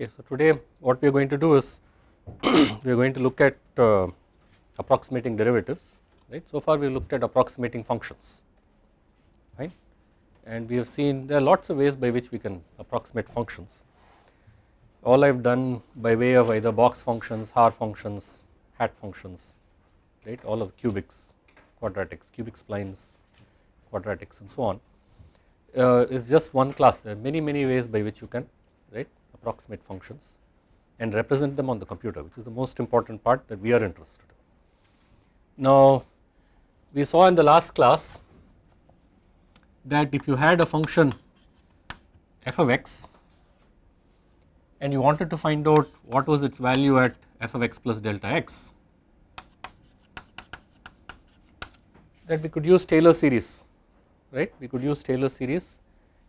Okay, so today what we are going to do is we are going to look at uh, approximating derivatives right. So far we looked at approximating functions right? And we have seen there are lots of ways by which we can approximate functions. All I have done by way of either box functions, Haar functions, hat functions right? All of cubics, quadratics, cubic splines, quadratics and so on. Uh, is just one class. There are many many ways by which you can right approximate functions and represent them on the computer which is the most important part that we are interested in. Now we saw in the last class that if you had a function f of x and you wanted to find out what was its value at f of x plus delta x that we could use Taylor series right we could use Taylor series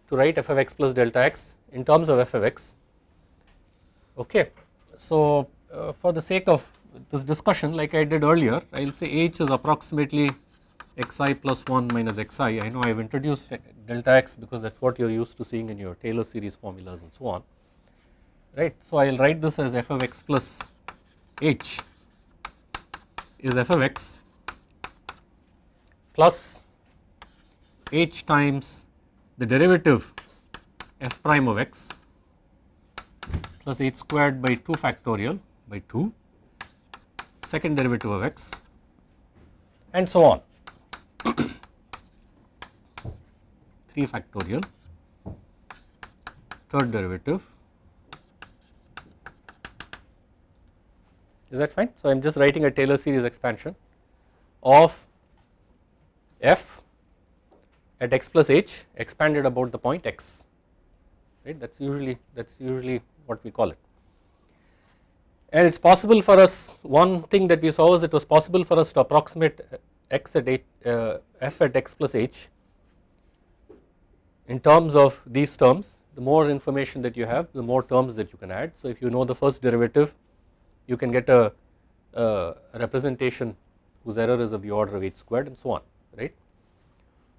to write f of x plus delta x in terms of f of x okay. So uh, for the sake of this discussion like I did earlier I will say h is approximately xi plus 1 minus xi I know I have introduced delta x because that is what you are used to seeing in your Taylor series formulas and so on right. So I will write this as f of x plus h is f of x plus h times the derivative f prime of x plus h squared by 2 factorial by 2 second derivative of x and so on. 3 factorial third derivative. Is that fine. So I am just writing a Taylor series expansion of f at x plus h expanded about the point x right that is usually that is usually what we call it. And it is possible for us one thing that we saw was it was possible for us to approximate x at h, uh, f at x plus h in terms of these terms the more information that you have the more terms that you can add. So if you know the first derivative you can get a, a representation whose error is of the order of h squared and so on right.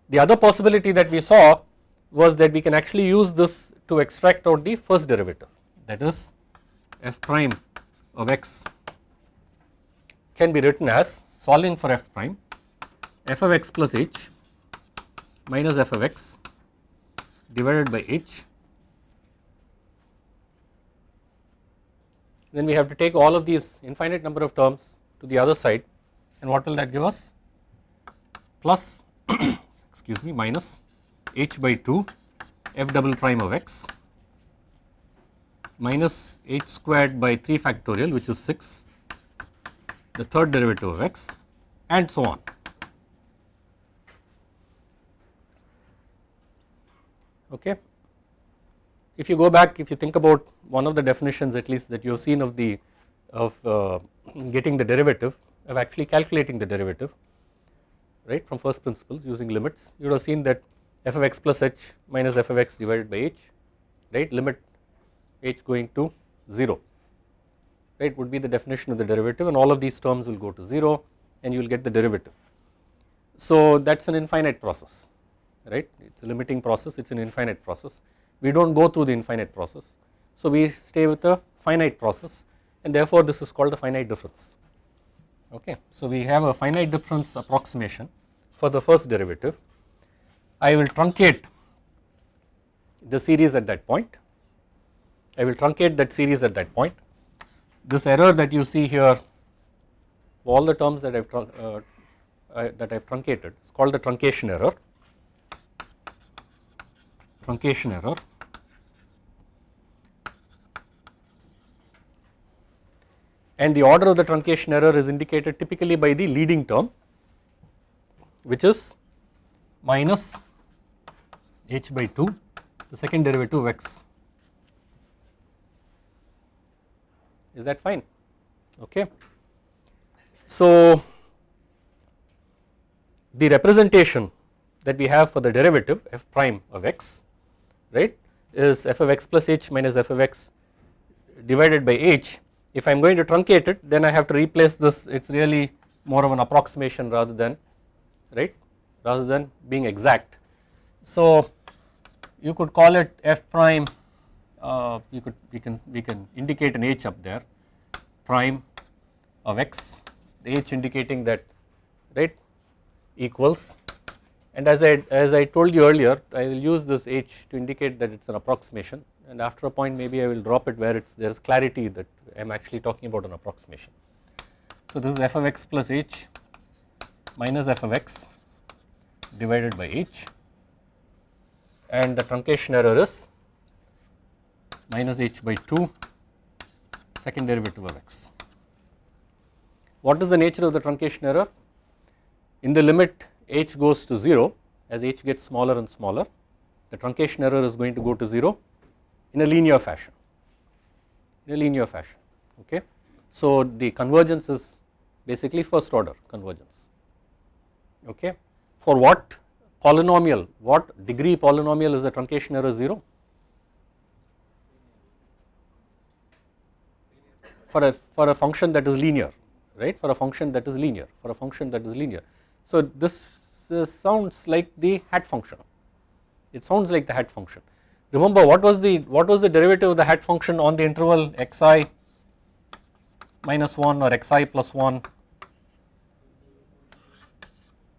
The other possibility that we saw was that we can actually use this to extract out the first derivative that is f prime of x can be written as solving for f prime f of x plus h minus f of x divided by h. Then we have to take all of these infinite number of terms to the other side and what will that give us? Plus excuse me minus h by 2 f double prime of x minus h squared by 3 factorial which is 6 the third derivative of x and so on. Okay. If you go back if you think about one of the definitions at least that you have seen of the of uh, getting the derivative of actually calculating the derivative right from first principles using limits you would have seen that f of x plus h minus f of x divided by h right? Limit h going to 0 right? Would be the definition of the derivative and all of these terms will go to 0 and you will get the derivative. So that is an infinite process right? It is a limiting process. It is an infinite process. We do not go through the infinite process. So we stay with the finite process and therefore this is called the finite difference. Okay. So we have a finite difference approximation for the first derivative I will truncate the series at that point. I will truncate that series at that point. This error that you see here all the terms that I have uh, uh, that I have truncated is called the truncation error. Truncation error. And the order of the truncation error is indicated typically by the leading term which is minus h by 2 the second derivative of x is that fine okay. So the representation that we have for the derivative f prime of x right is f of x plus h minus f of x divided by h if I am going to truncate it then I have to replace this it is really more of an approximation rather than right rather than being exact. So you could call it f prime uh, you could we can we can indicate an h up there prime of x the h indicating that right equals and as I as I told you earlier I will use this h to indicate that it is an approximation and after a point maybe I will drop it where it's there is clarity that I am actually talking about an approximation. So this is f of x plus h minus f of x divided by h and the truncation error is minus h by 2 second derivative of x. What is the nature of the truncation error? In the limit h goes to 0 as h gets smaller and smaller the truncation error is going to go to 0 in a linear fashion in a linear fashion okay. So the convergence is basically first order convergence okay. For what polynomial. What degree polynomial is the truncation error? 0? For a for a function that is linear right? For a function that is linear for a function that is linear. So this sounds like the hat function. It sounds like the hat function. Remember what was the what was the derivative of the hat function on the interval xi minus 1 or xi plus 1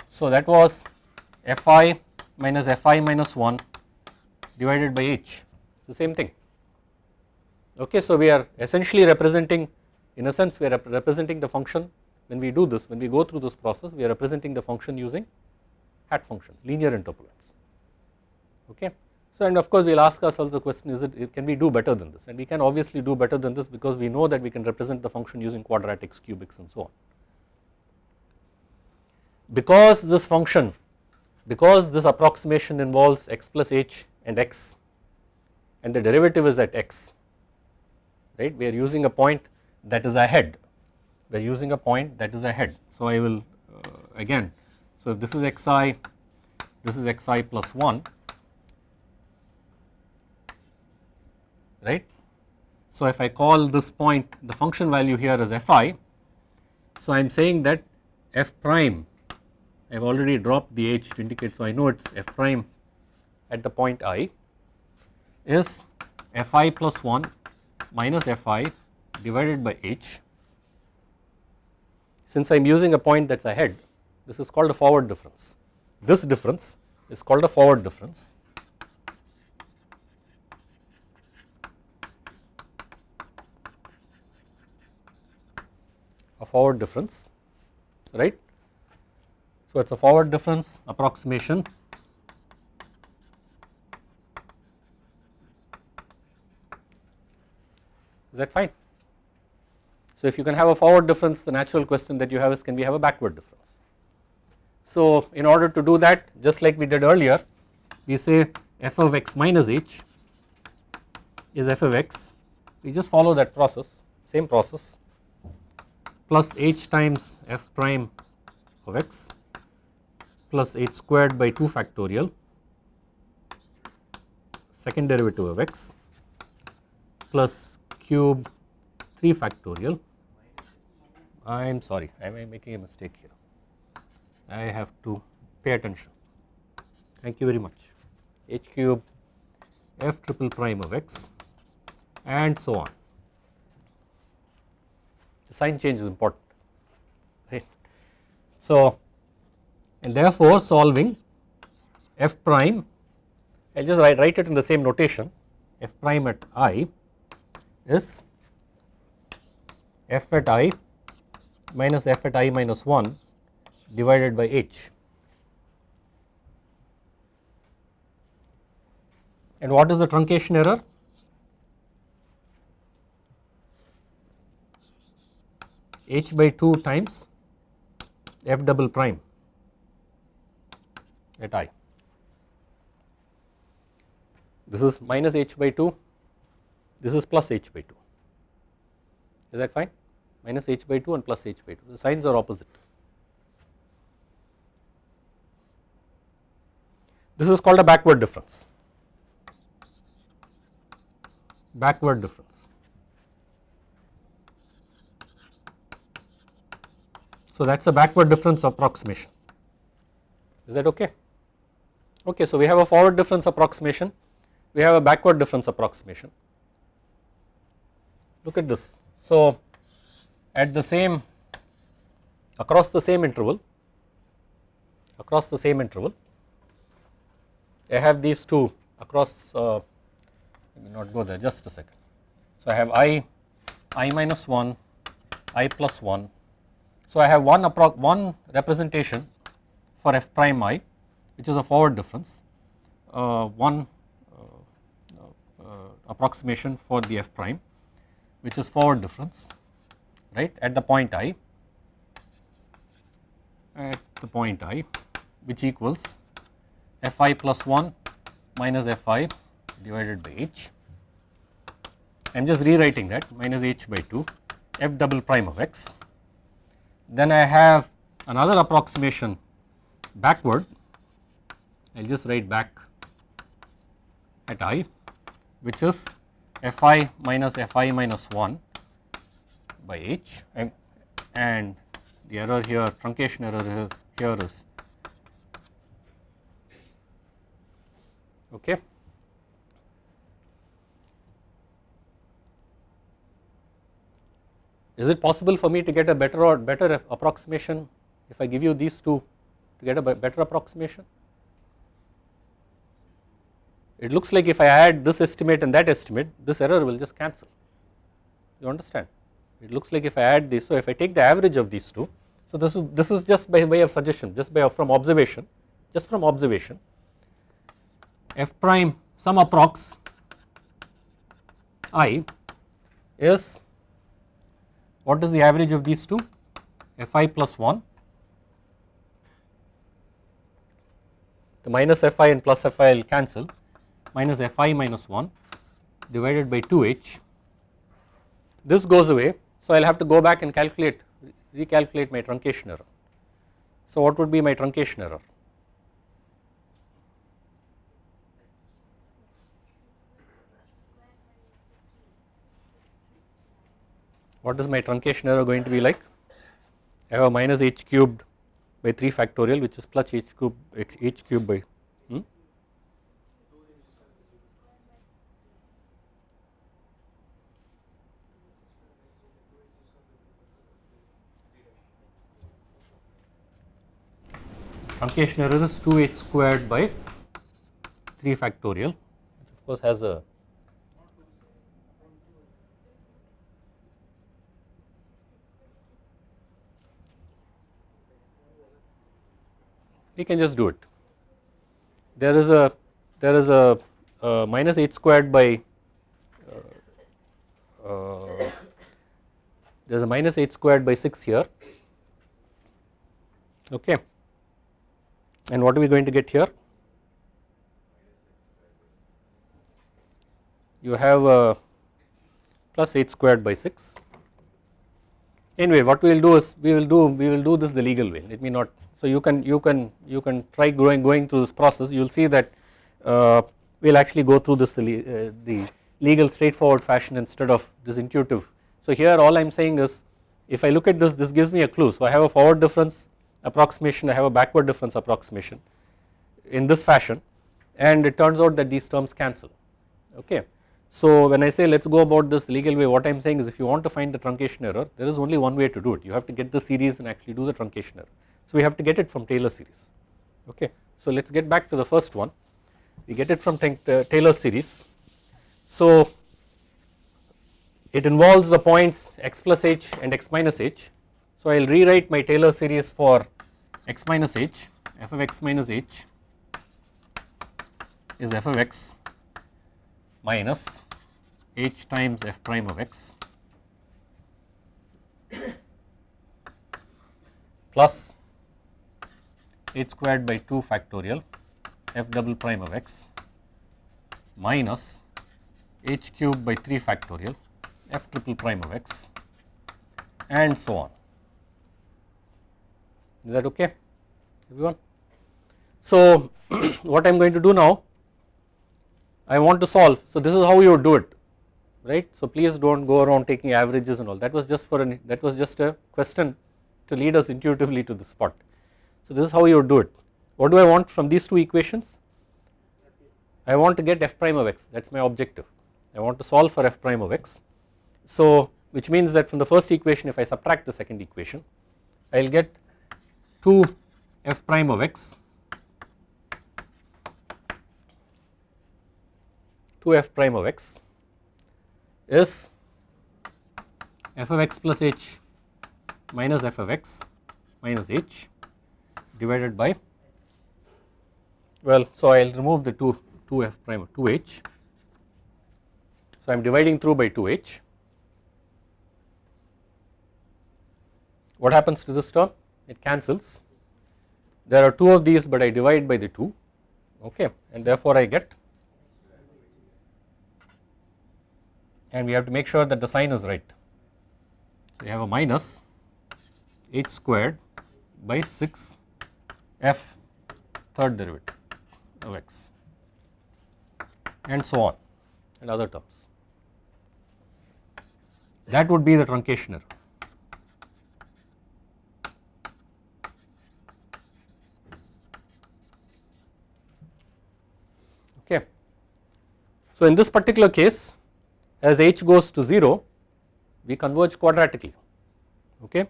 so that was fi minus fi minus 1 divided by h. It's the same thing. Okay so we are essentially representing in a sense we are rep representing the function. When we do this when we go through this process we are representing the function using hat functions linear interpolants. Okay? So and of course we will ask ourselves the question is it can we do better than this? And we can obviously do better than this because we know that we can represent the function using quadratics cubics and so on. Because this function because this approximation involves x plus h and x and the derivative is at x right we are using a point that is ahead we are using a point that is ahead. So I will uh, again so this is xi this is xi plus 1 right. So if I call this point the function value here is fi, so I am saying that f prime I have already dropped the h to indicate so I know it is f prime at the point i is fi plus 1 minus fi divided by h. Since I am using a point that is ahead this is called a forward difference. This difference is called a forward difference a forward difference right. So it is a forward difference approximation is that fine. So if you can have a forward difference the natural question that you have is can we have a backward difference. So in order to do that just like we did earlier we say f of x minus h is f of x we just follow that process same process plus h times f prime of x plus h squared by 2 factorial second derivative of x plus cube 3 factorial. I am sorry I am making a mistake here. I have to pay attention. Thank you very much. H cube f triple prime of x and so on. The sign change is important right. So and therefore solving f prime I will just write, write it in the same notation. F prime at i is f at i minus f at i minus 1 divided by h. And what is the truncation error? H by 2 times f double prime at i. This is minus h by 2, this is plus h by 2. Is that fine? Minus h by 2 and plus h by 2. The signs are opposite. This is called a backward difference. Backward difference. So that is a backward difference approximation is that okay. Okay, so we have a forward difference approximation, we have a backward difference approximation. look at this. So at the same across the same interval across the same interval I have these two across uh, let me not go there just a second. So I have i i minus 1 i plus 1 so I have one one representation for f prime i which is a forward difference uh, one uh, uh, approximation for the f prime which is forward difference right at the point i at the point i which equals fi plus 1 minus fi divided by h. I am just rewriting that minus h by 2 f double prime of x. Then I have another approximation backward I will just write back at i which is fi minus fi minus 1 by h and the error here truncation error is here is okay. Is it possible for me to get a better or better approximation if I give you these two to get a better approximation? It looks like if I add this estimate and that estimate this error will just cancel. You understand? It looks like if I add this so if I take the average of these two so this is this is just by way of suggestion just by from observation just from observation. F prime some approx i is what is the average of these two? Fi plus 1 the minus fi and plus fi will cancel minus fi minus 1 divided by 2h this goes away so I will have to go back and calculate recalculate my truncation error. So what would be my truncation error? What is my truncation error going to be like? I have a minus h cubed by 3 factorial which is plus h cubed h cube by truncation error is 2h squared by 3 factorial which of course has a we can just do it. There is a there is a, a minus h squared by uh, uh, there is a minus h squared by 6 here okay and what are we going to get here? You have a plus 8 squared by 6. Anyway, what we will do is we will do we will do this the legal way. Let me not. So you can you can you can try going going through this process. You will see that uh, we will actually go through this the, uh, the legal straightforward fashion instead of this intuitive. So here all I am saying is if I look at this this gives me a clue. So I have a forward difference approximation I have a backward difference approximation in this fashion and it turns out that these terms cancel okay. So when I say let us go about this legal way what I am saying is if you want to find the truncation error there is only one way to do it you have to get the series and actually do the truncation error. So we have to get it from Taylor series okay. So let us get back to the first one we get it from uh, Taylor series. So it involves the points x plus h and x minus h so I will rewrite my Taylor series for x minus h. f of x minus h is f of x minus h times f prime of x plus h squared by 2 factorial f double prime of x minus h cube by 3 factorial f triple prime of x and so on is that okay everyone. So what I am going to do now I want to solve. So this is how you would do it right? So please do not go around taking averages and all. That was just for an that was just a question to lead us intuitively to the spot. So this is how you would do it. What do I want from these two equations? I want to get f prime of x. That is my objective. I want to solve for f prime of x. So which means that from the first equation if I subtract the second equation I will get 2 f prime of x. 2 f prime of x is f of x plus h minus f of x minus h divided by well so I will remove the 2 2 f prime of 2h so I am dividing through by 2h what happens to this term it cancels there are two of these but I divide by the 2 okay and therefore I get and we have to make sure that the sign is right. So, we have a minus h squared by 6 f third derivative of x and so on and other terms. That would be the truncation error. Okay. So, in this particular case as h goes to 0 we converge quadratically okay?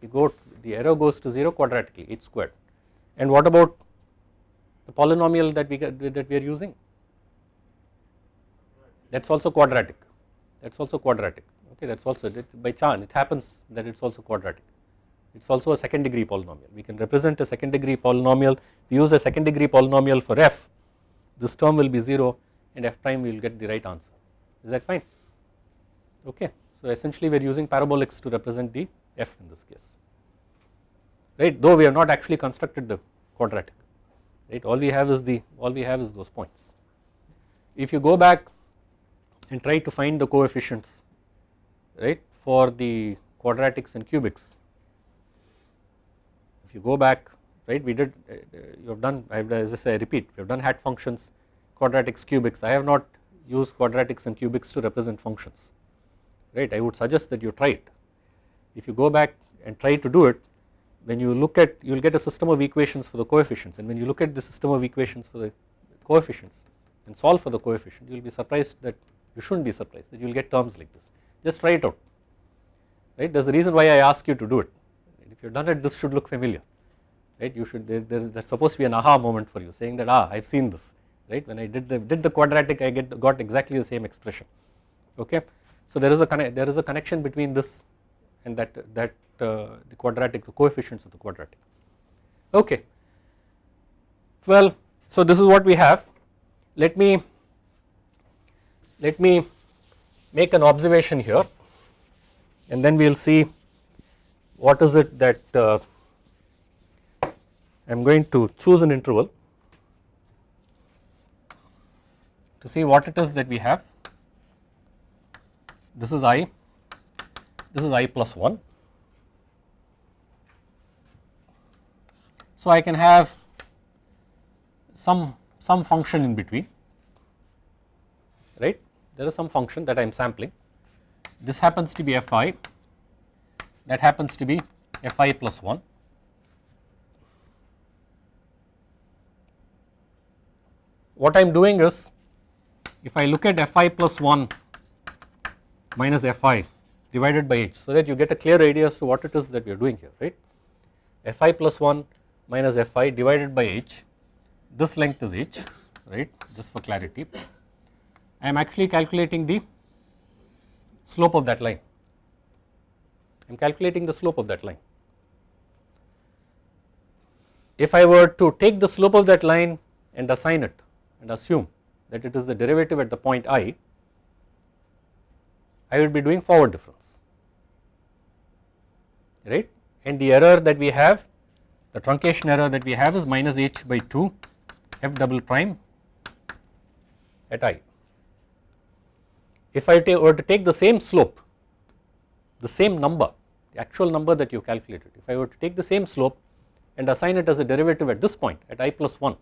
We go the error goes to 0 quadratically h squared. And what about the polynomial that we that we are using? That is also quadratic. That is also quadratic okay? That is also by chance it happens that it is also quadratic. It is also a second degree polynomial. We can represent a second degree polynomial. We use a second degree polynomial for f. This term will be 0 and f prime we will get the right answer. Is that fine? Okay. So essentially we are using parabolics to represent the f in this case. Right? Though we have not actually constructed the quadratic. Right? All we have is the all we have is those points. If you go back and try to find the coefficients right for the quadratics and cubics if you go back right we did uh, you have done I have as I say I repeat we have done hat functions quadratics cubics. I have not used quadratics and cubics to represent functions right? I would suggest that you try it. If you go back and try to do it when you look at you will get a system of equations for the coefficients. And when you look at the system of equations for the coefficients and solve for the coefficient you will be surprised that you should not be surprised that you will get terms like this. Just try it out right? There is a reason why I ask you to do it. If you have done it this should look familiar right? You should there, there is supposed to be an aha moment for you saying that ah I have seen this right when I did the did the quadratic I get got exactly the same expression okay. So there is a there is a connection between this and that that uh, the quadratic the coefficients of the quadratic okay. Well so this is what we have let me let me make an observation here and then we will see what is it that uh, I am going to choose an interval to see what it is that we have. This is i, this is i plus 1. So I can have some some function in between right there is some function that I am sampling this happens to be fi that happens to be fi plus 1 what I am doing is if I look at fi plus 1 minus fi divided by h so that you get a clear idea as to what it is that we are doing here right? Fi plus 1 minus fi divided by h this length is h right? Just for clarity. I am actually calculating the slope of that line. I am calculating the slope of that line. If I were to take the slope of that line and assign it and assume that it is the derivative at the point i, I will be doing forward difference right and the error that we have the truncation error that we have is minus h by 2 f double prime at i. If I were to take the same slope the same number the actual number that you calculated if I were to take the same slope and assign it as a derivative at this point at i plus 1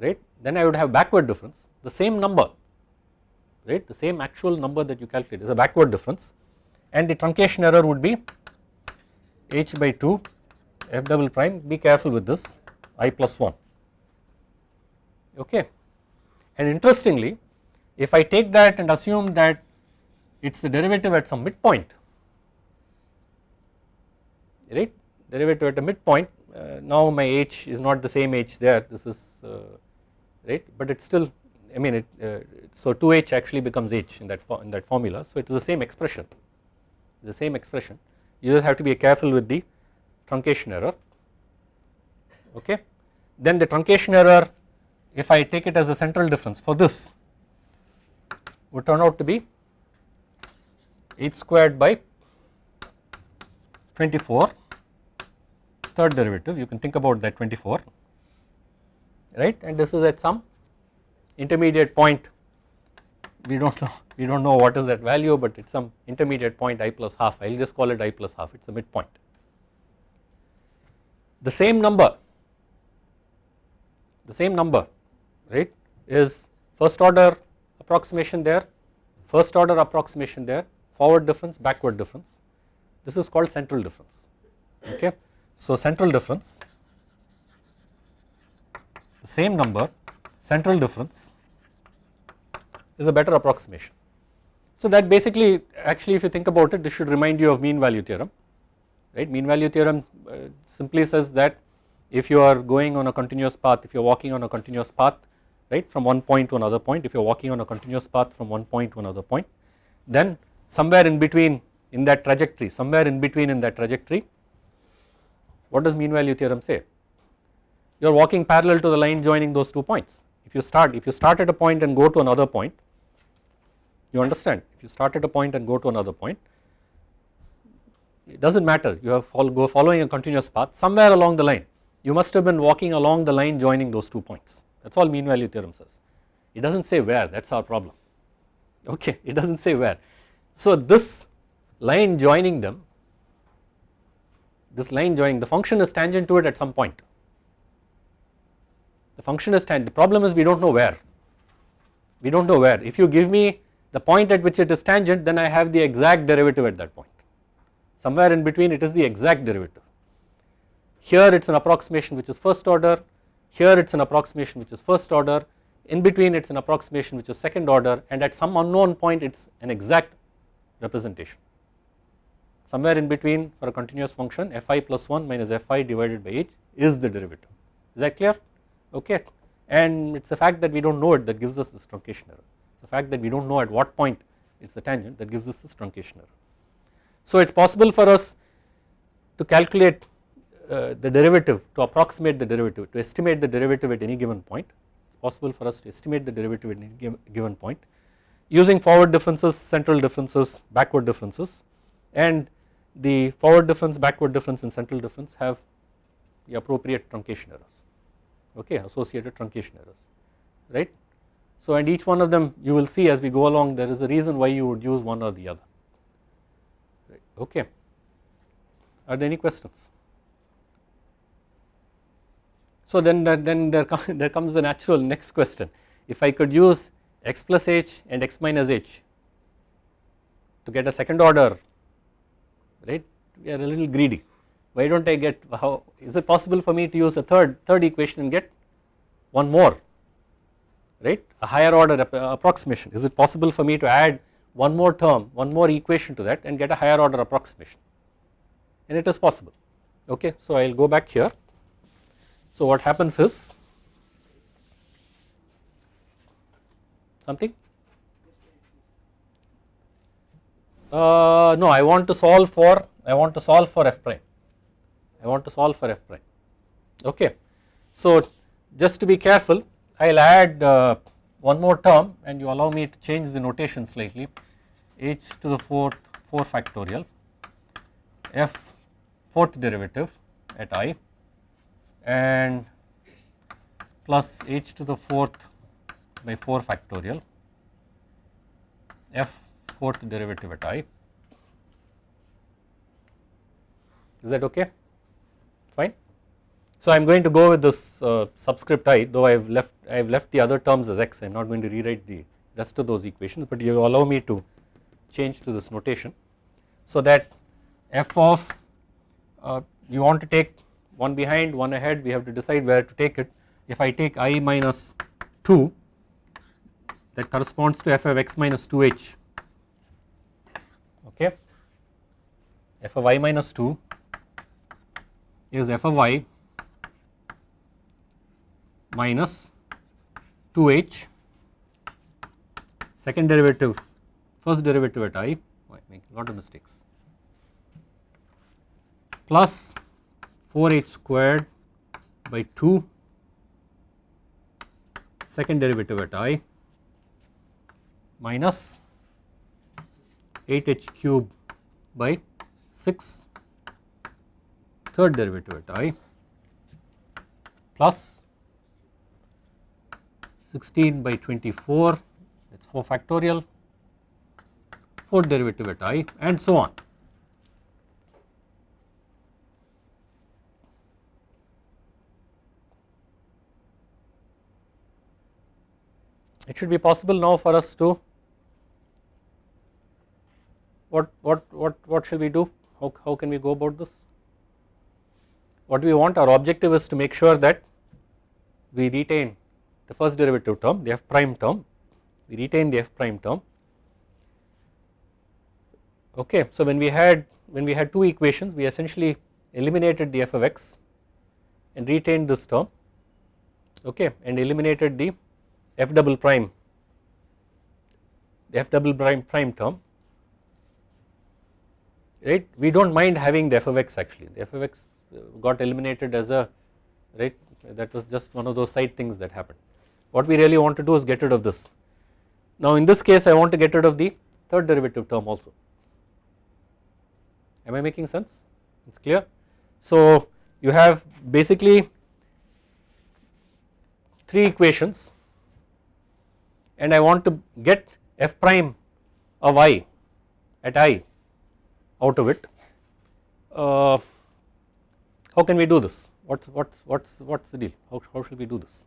right? Then I would have backward difference the same number right? The same actual number that you calculate is a backward difference. And the truncation error would be h by 2 f double prime. Be careful with this i plus 1 okay. And interestingly if I take that and assume that it is the derivative at some midpoint right? Derivative at a midpoint uh, now my h is not the same h there. This is uh, right but it is still I mean it uh, so 2h actually becomes h in that in that formula. So it is the same expression the same expression. You just have to be careful with the truncation error. Okay? Then the truncation error if I take it as a central difference for this would turn out to be h squared by 24 third derivative. You can think about that 24 right? And this is at some intermediate point. We do not know we do not know what is that value but it is some intermediate point i plus half. I will just call it i plus half. It is a midpoint. The same number the same number right is first order approximation there first order approximation there forward difference backward difference. This is called central difference okay. So central difference same number central difference is a better approximation. So that basically actually if you think about it this should remind you of mean value theorem right mean value theorem uh, simply says that if you are going on a continuous path if you are walking on a continuous path right from one point to another point if you are walking on a continuous path from one point to another point then somewhere in between in that trajectory somewhere in between in that trajectory what does mean value theorem say you are walking parallel to the line joining those two points. If you start if you start at a point and go to another point you understand. If you start at a point and go to another point it does not matter. You have follow, go following a continuous path somewhere along the line. You must have been walking along the line joining those two points. That is all mean value theorem says. It does not say where. That is our problem. Okay. It does not say where. So this line joining them this line joining the function is tangent to it at some point the function is tangent the problem is we do not know where. We do not know where. If you give me the point at which it is tangent then I have the exact derivative at that point. Somewhere in between it is the exact derivative. Here it is an approximation which is first order. Here it is an approximation which is first order. In between it is an approximation which is second order. And at some unknown point it is an exact representation. Somewhere in between for a continuous function fi plus 1 minus fi divided by h is the derivative. Is that clear okay? And it is the fact that we do not know it that gives us this truncation error the fact that we do not know at what point it is the tangent that gives us this truncation error. So it is possible for us to calculate uh, the derivative to approximate the derivative to estimate the derivative at any given point. It is possible for us to estimate the derivative at any given point using forward differences central differences backward differences. And the forward difference backward difference and central difference have the appropriate truncation errors okay associated truncation errors right. So and each one of them you will see as we go along there is a reason why you would use one or the other right okay. Are there any questions? So then then there, there comes the natural next question if I could use x plus h and x minus h to get a second order right we are a little greedy why do not I get how is it possible for me to use a third third equation and get one more? Right? A higher order approximation. Is it possible for me to add one more term one more equation to that and get a higher order approximation? And it is possible. Okay so I will go back here. So what happens is something? Uh, no I want to solve for I want to solve for f prime I want to solve for f prime okay. So just to be careful I will add uh, one more term and you allow me to change the notation slightly h to the fourth 4 factorial f fourth derivative at i and plus h to the fourth by 4 factorial f fourth derivative at i is that okay. So I am going to go with this uh, subscript i though I have left I have left the other terms as x. I am not going to rewrite the rest of those equations but you allow me to change to this notation. So that f of uh, you want to take one behind one ahead we have to decide where to take it. If I take i minus 2 that corresponds to f of x minus 2h okay? F of y minus 2 is f of y minus 2h second derivative first derivative at i I make a lot of mistakes. Plus 4h squared by 2 second derivative at i minus 8h cube by 6 third derivative at i plus 16 by 24 that is 4 factorial fourth derivative at i and so on. It should be possible now for us to what what what what shall we do how, how can we go about this what we want our objective is to make sure that we retain the first derivative term the f prime term we retain the f prime term. Okay so when we had when we had two equations we essentially eliminated the f of x and retained this term okay and eliminated the f double prime the f double prime prime term right? We do not mind having the f of x actually. The f of x got eliminated as a right? That was just one of those side things that happened what we really want to do is get rid of this now in this case I want to get rid of the third derivative term also am I making sense it is clear so you have basically three equations and I want to get f prime of i at i out of it. Uh, how can we do this? What's what's what's what's the deal? How how should we do this?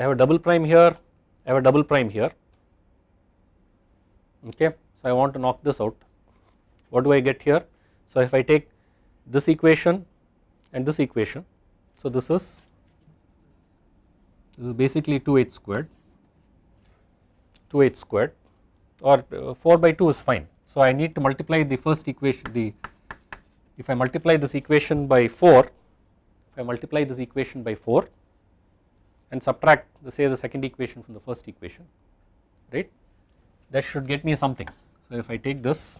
I have a double prime here, I have a double prime here. Okay, so I want to knock this out. What do I get here? So if I take this equation and this equation, so this is this is basically 2h squared 2h squared or uh, 4 by 2 is fine. So I need to multiply the first equation the if I multiply this equation by 4 if I multiply this equation by 4 and subtract the say the second equation from the first equation right that should get me something. So if I take this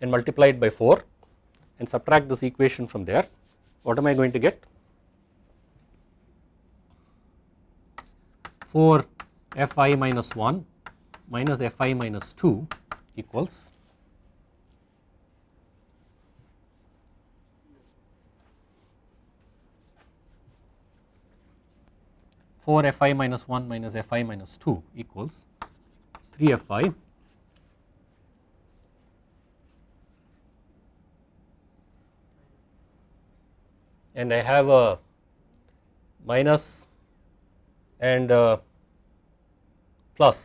and multiply it by 4 and subtract this equation from there what am I going to get 4 fi minus 1 minus fi minus 2 equals four fi minus 1 minus fi minus 2 equals 3 fi and I have a minus and plus.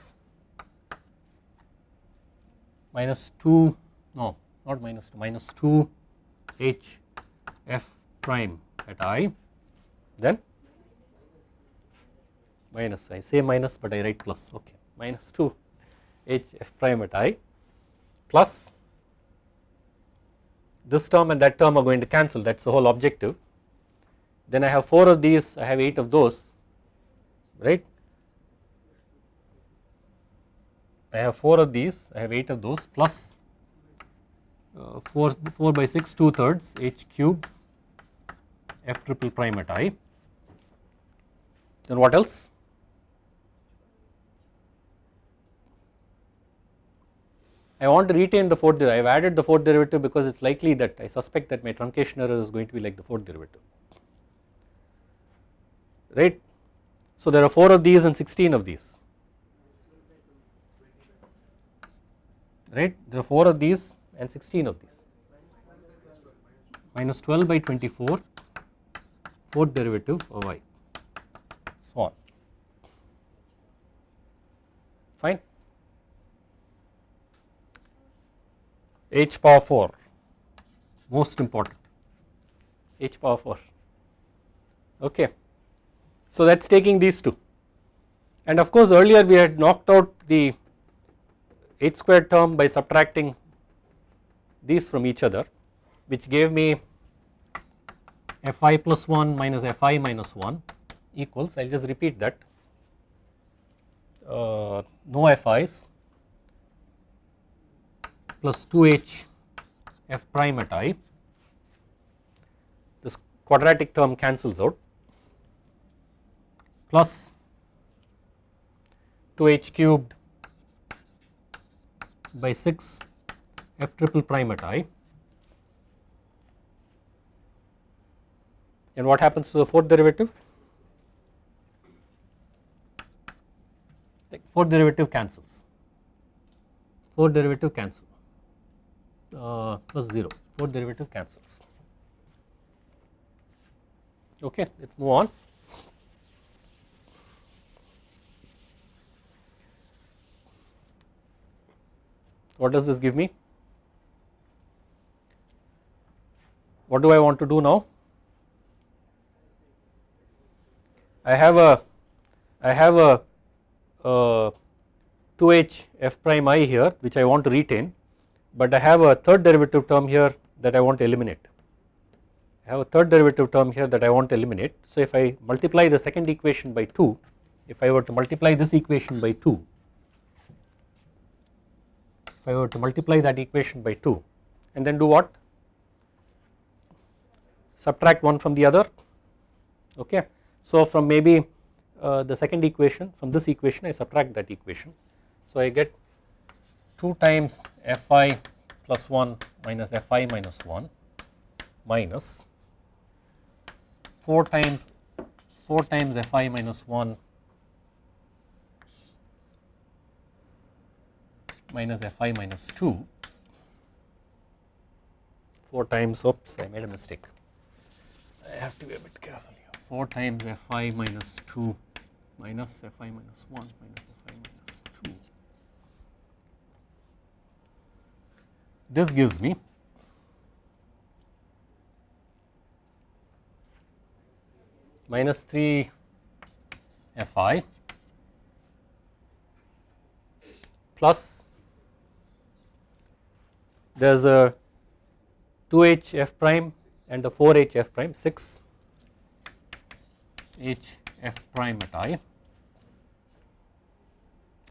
Minus 2 no not minus 2 minus 2 h f prime at i then minus I say minus but I write plus okay minus 2 h f prime at i plus this term and that term are going to cancel that is the whole objective then I have 4 of these I have 8 of those right. I have 4 of these, I have 8 of those plus uh, 4, 4 by 6 2 thirds h cube f triple prime at i. Then what else? I want to retain the fourth derivative. I have added the fourth derivative because it is likely that I suspect that my truncation error is going to be like the fourth derivative, right. So there are 4 of these and 16 of these. Right? There are 4 of these and 16 of these. Minus 12 by 24 fourth derivative of y so on fine h power 4 most important. H power 4 okay. So that is taking these two. And of course earlier we had knocked out the h squared term by subtracting these from each other which gave me fi plus 1 minus fi minus 1 equals I will just repeat that uh, no fi's plus 2h f prime at i. This quadratic term cancels out. Plus 2h cubed by 6 f triple prime at i. And what happens to the fourth derivative? The fourth derivative cancels, fourth derivative cancel uh, plus 0, fourth derivative cancels. Okay, let us move on. What does this give me? What do I want to do now? I have a I have a, a 2h f prime i here which I want to retain but I have a third derivative term here that I want to eliminate. I have a third derivative term here that I want to eliminate. So if I multiply the second equation by 2 if I were to multiply this equation by 2 if I were to multiply that equation by 2 and then do what subtract one from the other okay so from maybe uh, the second equation from this equation I subtract that equation. So I get 2 times fi plus 1 minus fi minus 1 minus 4 times 4 times fi minus 1 minus fi minus 2 4 times oops I made a mistake. I have to be a bit careful here. 4 times fi minus 2 minus fi minus 1 minus fi minus 2. This gives me minus 3 fi plus there is a 2h f prime and a 4h f prime 6 h f prime at i.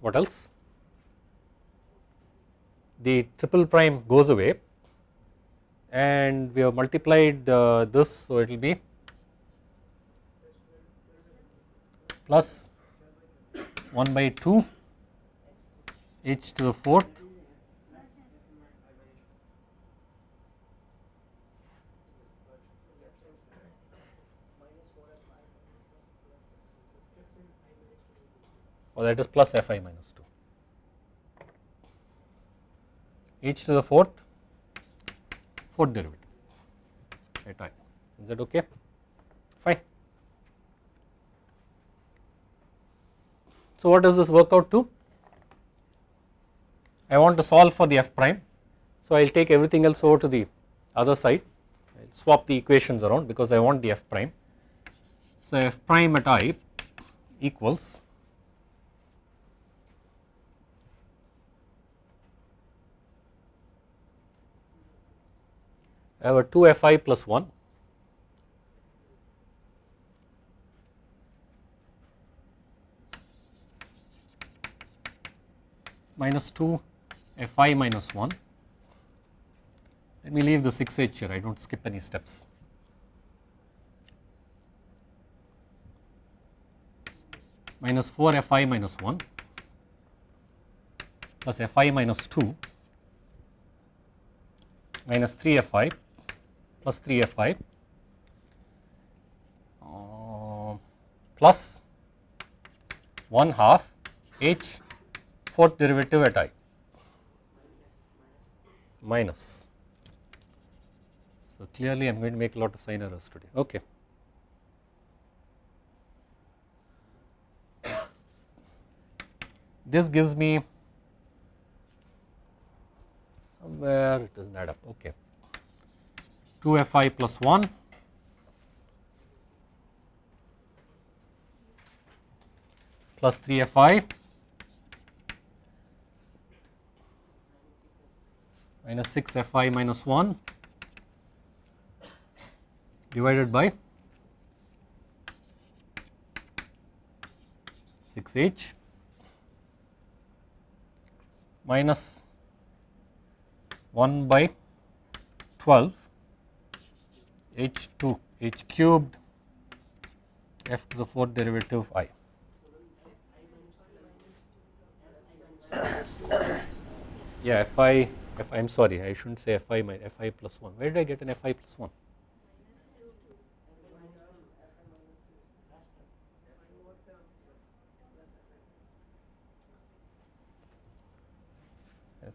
What else? The triple prime goes away and we have multiplied uh, this so it will be plus 1 by 2 h to the fourth or that is plus fi minus 2 h to the fourth? Fourth derivative. At i. Is that okay? Fine. So what does this work out to? I want to solve for the f prime. So I will take everything else over to the other side. I will swap the equations around because I want the f prime. So f prime at i equals I have a 2 fi plus 1 minus 2 fi minus 1 let me leave the 6h here. I do not skip any steps. Minus 4 fi minus 1 plus fi minus 2 minus 3 fi plus 3 f i uh, plus 1 half h fourth derivative at i. Minus. So, clearly I am going to make a lot of sign errors today. Okay. This gives me somewhere it does not add up. Okay 2 fi plus 1 plus 3 fi minus 6 fi minus 1 divided by 6h minus 1 by 12 h2 h cubed f to the fourth derivative i. yeah fi f I I am sorry I should not say fi my fi plus 1 where did I get an fi plus 1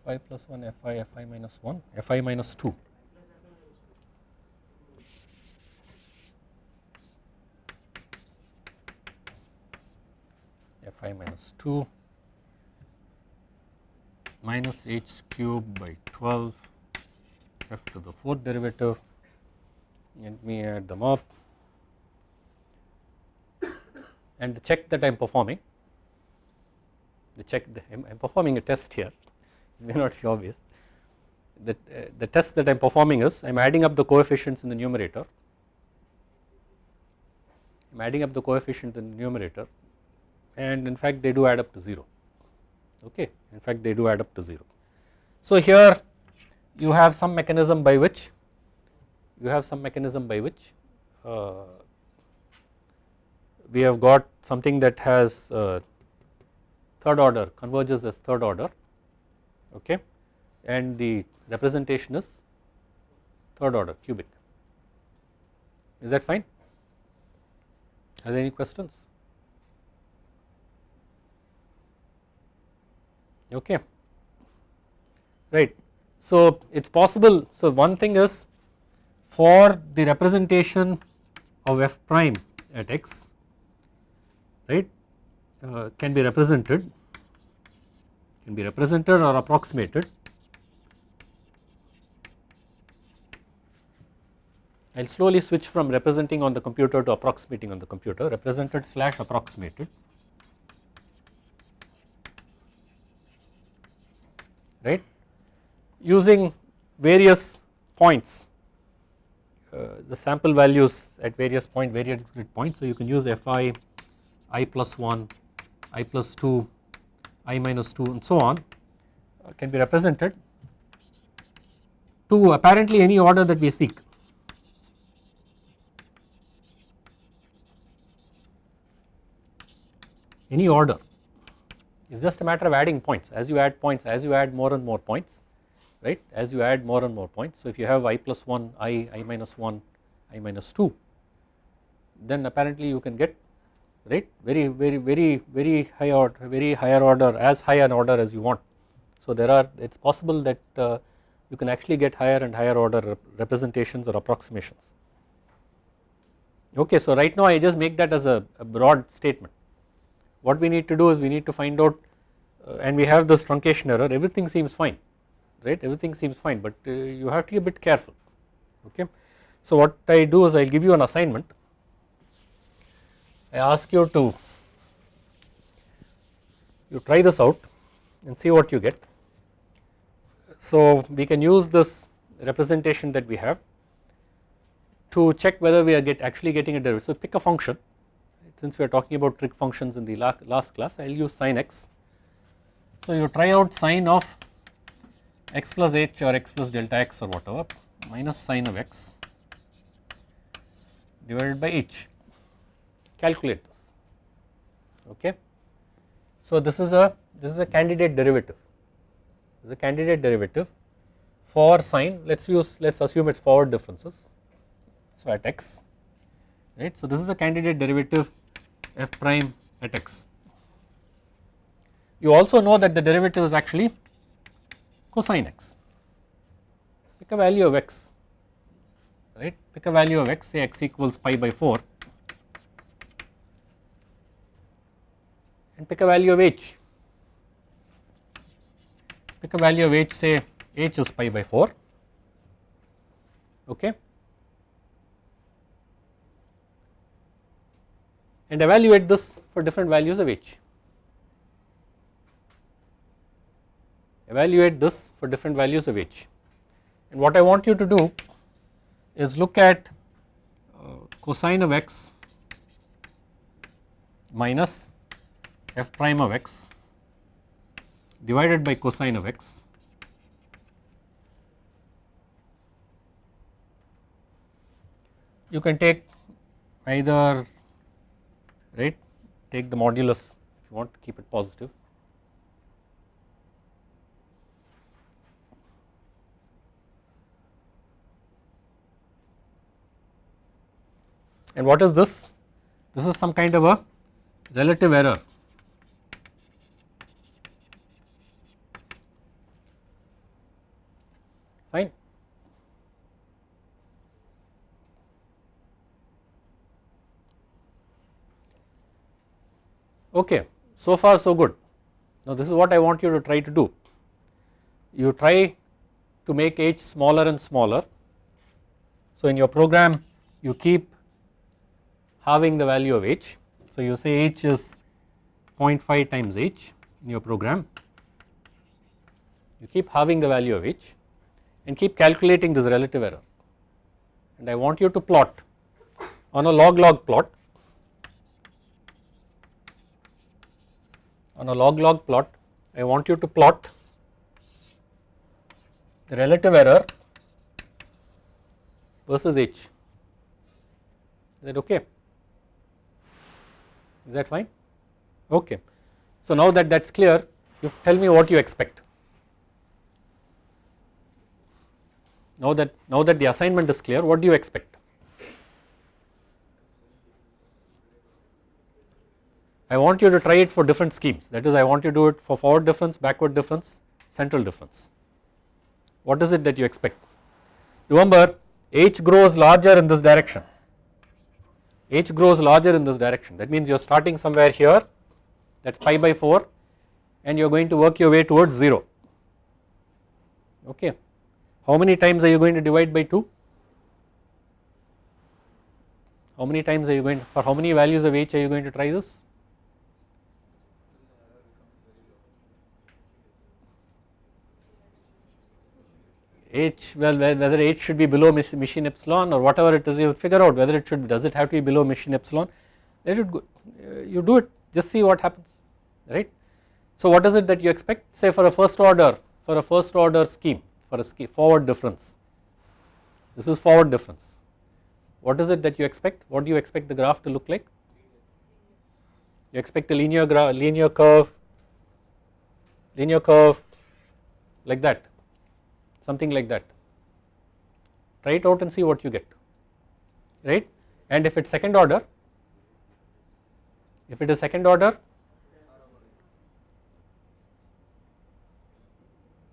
fi plus 1 fi fi minus 1 fi minus 2 fi minus 2 minus h cube by 12 f to the fourth derivative. Let me add them up and the check that I am performing. The check I am performing a test here. It may not be obvious. The, uh, the test that I am performing is I am adding up the coefficients in the numerator. I am adding up the coefficient in the numerator and in fact they do add up to 0 okay? In fact they do add up to 0. So here you have some mechanism by which you have some mechanism by which uh, we have got something that has uh, third order converges as third order. Okay? And the representation is third order cubic. Is that fine? Are there any questions okay. Right. So it is possible. So one thing is for the representation of f prime at x right uh, can be represented can be represented or approximated. I will slowly switch from representing on the computer to approximating on the computer represented slash approximated right using various points uh, the sample values at various point various grid points. So you can use fi i plus 1 i plus 2 i minus 2 and so on uh, can be represented to apparently any order that we seek. Any order it is just a matter of adding points as you add points as you add more and more points right as you add more and more points. So if you have i plus 1 i i minus 1 i minus 2 then apparently you can get right very very very very high order very higher order as high an order as you want. So there are it is possible that uh, you can actually get higher and higher order rep representations or approximations. Okay, so right now I just make that as a, a broad statement what we need to do is we need to find out uh, and we have this truncation error everything seems fine right everything seems fine but uh, you have to be a bit careful okay. So what I do is I will give you an assignment I ask you to you try this out and see what you get. So we can use this representation that we have to check whether we are get actually getting a derivative. So pick a function since we are talking about trig functions in the last class I will use sin x. So you try out sine of x plus h or x plus delta x or whatever minus sine of x divided by h calculate this okay. So this is a this is a candidate derivative this is a candidate derivative for sine let us use let us assume it is forward differences so at x right. So this is a candidate derivative f prime at x. You also know that the derivative is actually cosine x. Pick a value of x, right? Pick a value of x, say x equals pi by 4 and pick a value of h. Pick a value of h say h is pi by 4 okay and evaluate this for different values of h. Evaluate this for different values of h and what I want you to do is look at uh, cosine of x minus f prime of x divided by cosine of x you can take either right? Take the modulus if you want to keep it positive. And what is this? This is some kind of a relative error fine okay so far so good. Now this is what I want you to try to do. You try to make h smaller and smaller. So in your program you keep having the value of h. So you say h is 0.5 times h in your program. You keep having the value of h and keep calculating this relative error. And I want you to plot on a log log plot on a log log plot I want you to plot the relative error versus h. Is that okay? Is that fine? Okay. So now that that is clear you tell me what you expect. Now that now that the assignment is clear what do you expect I want you to try it for different schemes that is I want you to do it for forward difference, backward difference, central difference. What is it that you expect? Remember h grows larger in this direction, h grows larger in this direction that means you are starting somewhere here that is pi by 4 and you are going to work your way towards 0 okay. How many times are you going to divide by 2? How many times are you going for how many values of h are you going to try this? H well whether h should be below machine epsilon or whatever it is you figure out whether it should does it have to be below machine epsilon? Let it go you do it just see what happens right. So what is it that you expect? Say for a first order for a first order scheme for a scheme forward difference. This is forward difference. What is it that you expect? What do you expect the graph to look like? You expect a linear graph linear curve linear curve like that something like that. Try it out and see what you get right? And if it is second order if it is second order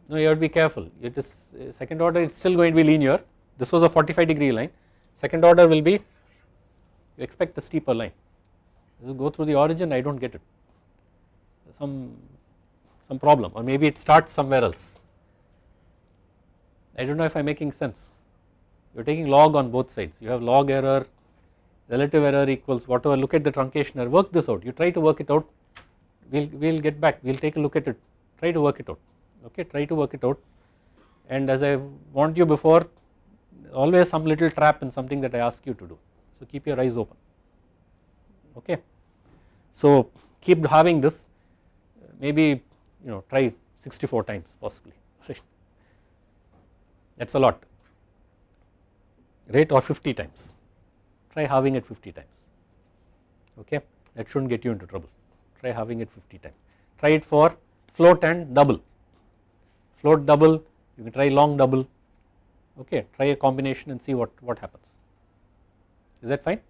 no you have to be careful. It is uh, second order it is still going to be linear. This was a 45 degree line. Second order will be you expect a steeper line. You go through the origin I do not get it. Some some problem or maybe it starts somewhere else I do not know if I am making sense. You are taking log on both sides. You have log error, relative error equals whatever. Look at the truncation error. Work this out. You try to work it out. We'll we'll get back. We'll take a look at it. Try to work it out. Okay. Try to work it out. And as I warned you before, always some little trap in something that I ask you to do. So keep your eyes open. Okay. So keep having this. Maybe you know try 64 times possibly that is a lot. Right or 50 times. Try having it 50 times. Okay? That should not get you into trouble. Try having it 50 times. Try it for float and double. Float double you can try long double. Okay? Try a combination and see what what happens. Is that fine?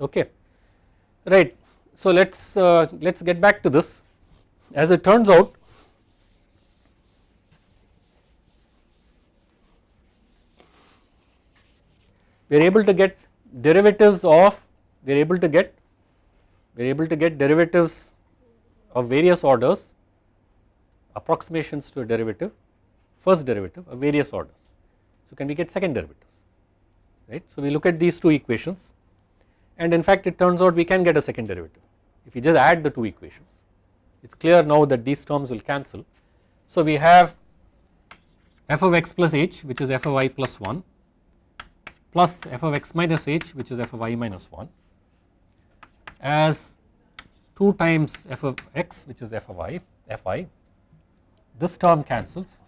Okay. Right. So let's uh, let's get back to this. As it turns out we are able to get derivatives of we are able to get we are able to get derivatives of various orders approximations to a derivative first derivative of various orders. So can we get second derivatives right. So we look at these two equations and in fact it turns out we can get a second derivative if we just add the two equations it is clear now that these terms will cancel. So we have f of x plus h which is f of y plus 1 plus f of x minus h which is f of y minus 1 as 2 times f of x which is f of y fi. This term cancels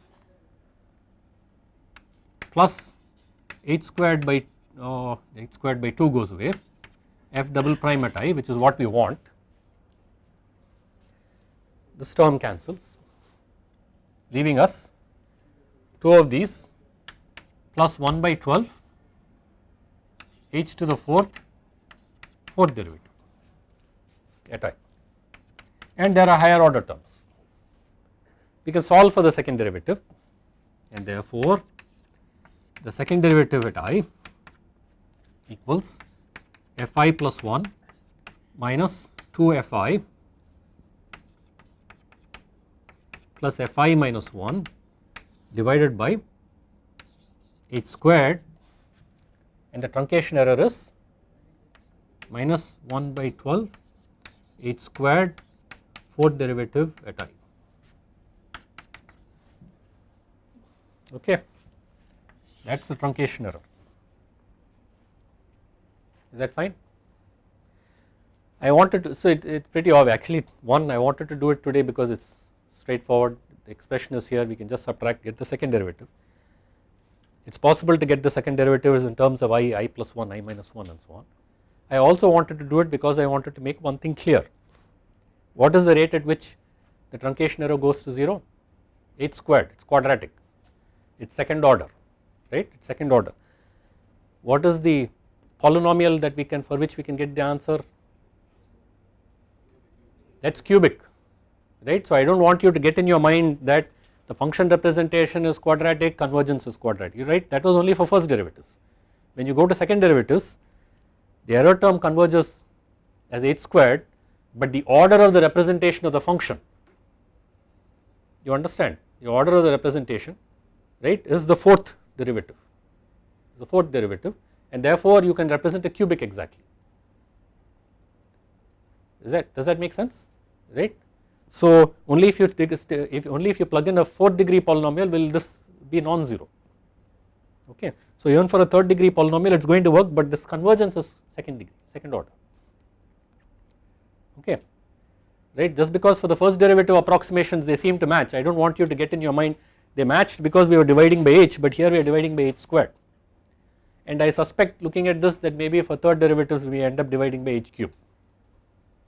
plus h squared by uh, h squared by 2 goes away f double prime at i which is what we want. This term cancels leaving us 2 of these plus 1 by 12 h to the fourth fourth derivative. At i. And there are higher order terms. We can solve for the second derivative. And therefore the second derivative at i equals fi plus 1 minus 2 fi plus fi minus 1 divided by h squared and the truncation error is minus 1 by 12 h squared fourth derivative at i. Okay. That is the truncation error. Is that fine? I wanted to so it's pretty obvious. Actually one I wanted to do it today because it's straightforward. The expression is here. We can just subtract get the second derivative it is possible to get the second derivatives in terms of i, i plus 1, i minus 1 and so on. I also wanted to do it because I wanted to make one thing clear what is the rate at which the truncation error goes to 0 h squared it is quadratic it is second order right it is second order. What is the polynomial that we can for which we can get the answer that is cubic right. So I do not want you to get in your mind that the function representation is quadratic convergence is quadratic right that was only for first derivatives. When you go to second derivatives the error term converges as h squared but the order of the representation of the function you understand the order of the representation right is the fourth derivative the fourth derivative and therefore you can represent a cubic exactly is that does that make sense right. So only if you if only if you plug in a fourth degree polynomial will this be non-zero. Okay. So even for a third degree polynomial it is going to work but this convergence is second degree second order. Okay. Right? Just because for the first derivative approximations they seem to match. I do not want you to get in your mind they matched because we were dividing by h but here we are dividing by h squared. And I suspect looking at this that maybe for third derivatives we end up dividing by h cube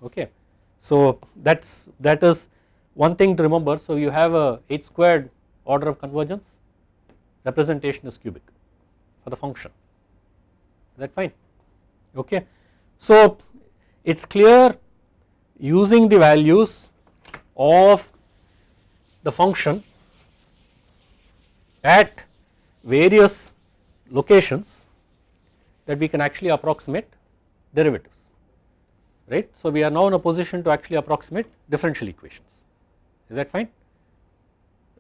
okay. So that is that is one thing to remember. So you have a h squared order of convergence representation is cubic for the function. Is that fine? Okay. So it is clear using the values of the function at various locations that we can actually approximate derivatives right. So we are now in a position to actually approximate differential equations is that fine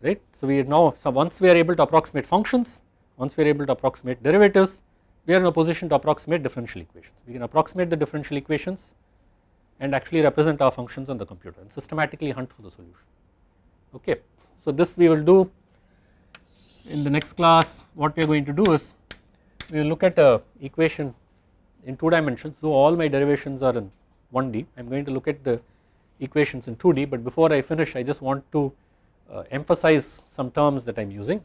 right. So we are now so once we are able to approximate functions once we are able to approximate derivatives we are in a position to approximate differential equations we can approximate the differential equations and actually represent our functions on the computer and systematically hunt for the solution okay. So this we will do in the next class what we are going to do is we will look at a equation in 2 dimensions so all my derivations are in 1D I am going to look at the equations in 2D but before I finish I just want to uh, emphasize some terms that I am using.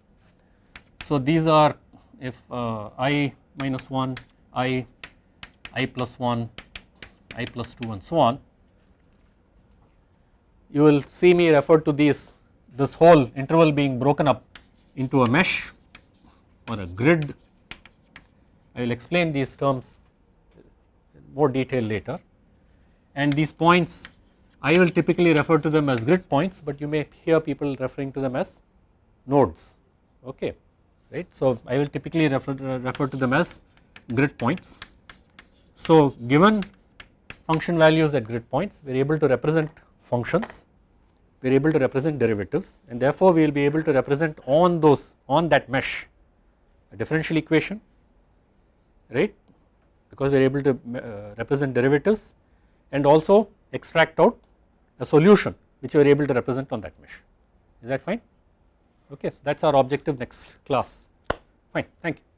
So these are if uh, i minus 1 i i plus 1 i plus 2 and so on. You will see me refer to these this whole interval being broken up into a mesh or a grid. I will explain these terms in more detail later and these points I will typically refer to them as grid points but you may hear people referring to them as nodes okay right. So I will typically refer, refer to them as grid points. So given function values at grid points we are able to represent functions we are able to represent derivatives and therefore we will be able to represent on those on that mesh a differential equation right because we are able to uh, represent derivatives and also extract out a solution which we are able to represent on that mesh. Is that fine? Okay so that is our objective next class. Fine thank you